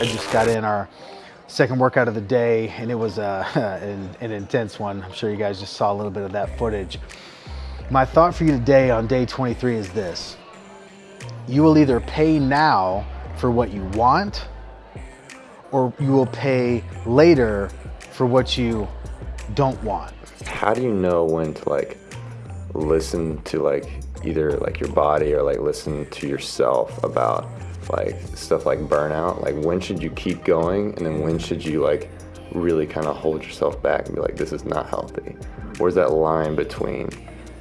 I just got in our second workout of the day and it was uh, an, an intense one. I'm sure you guys just saw a little bit of that footage. My thought for you today on day 23 is this. You will either pay now for what you want or you will pay later for what you don't want. How do you know when to like listen to like either like your body or like listen to yourself about like stuff like burnout? Like when should you keep going and then when should you like really kind of hold yourself back and be like, this is not healthy? Where's that line between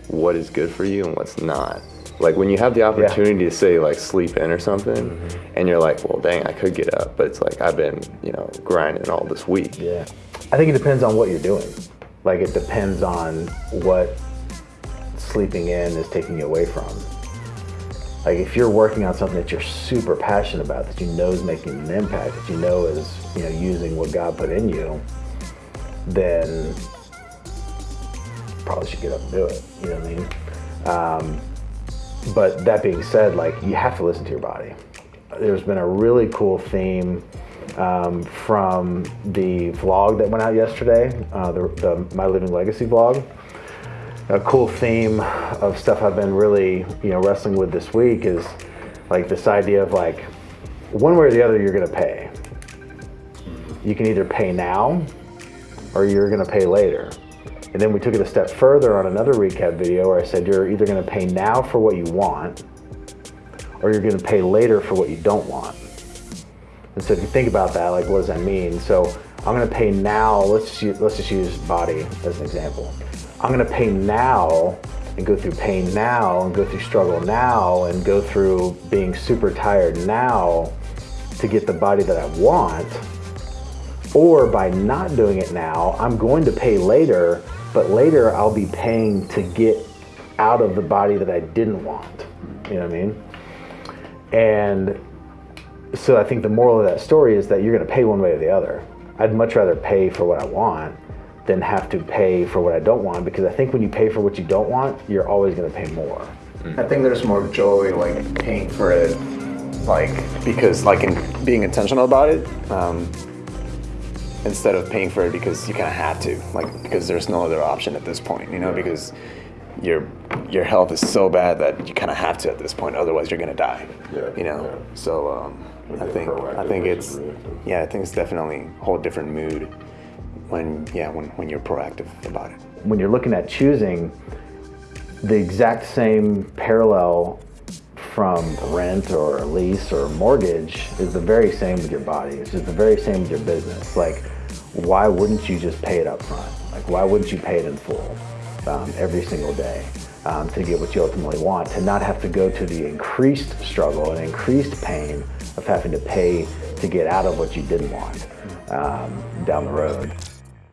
what is good for you and what's not? Like when you have the opportunity yeah. to say like sleep in or something mm -hmm. and you're like, well, dang, I could get up, but it's like I've been, you know, grinding all this week. Yeah. I think it depends on what you're doing. Like it depends on what sleeping in is taking you away from. Like if you're working on something that you're super passionate about, that you know is making an impact, that you know is you know using what God put in you, then probably should get up and do it. You know what I mean? Um, but that being said, like you have to listen to your body. There's been a really cool theme um, from the vlog that went out yesterday, uh, the, the My Living Legacy vlog a cool theme of stuff I've been really, you know, wrestling with this week is like this idea of like, one way or the other, you're gonna pay. You can either pay now or you're gonna pay later. And then we took it a step further on another recap video where I said you're either gonna pay now for what you want or you're gonna pay later for what you don't want. And so if you think about that, like what does that mean? So I'm gonna pay now, let's, just, let's just use body as an example. I'm gonna pay now and go through pain now and go through struggle now and go through being super tired now to get the body that I want. Or by not doing it now, I'm going to pay later, but later I'll be paying to get out of the body that I didn't want. You know what I mean? And so I think the moral of that story is that you're gonna pay one way or the other. I'd much rather pay for what I want than have to pay for what I don't want because I think when you pay for what you don't want, you're always going to pay more. I think there's more joy like paying for it, like because like in being intentional about it, um, instead of paying for it because you kind of have to, like because there's no other option at this point, you know, because your your health is so bad that you kind of have to at this point, otherwise you're gonna die. Yeah. You know, yeah. so um, I think I think it's yeah, I think it's definitely a whole different mood when, yeah, when, when you're proactive about it. When you're looking at choosing, the exact same parallel from rent or lease or mortgage is the very same with your body. It's just the very same with your business. Like, why wouldn't you just pay it up front? Like, why wouldn't you pay it in full um, every single day um, to get what you ultimately want? To not have to go to the increased struggle and increased pain of having to pay to get out of what you didn't want um, down the road.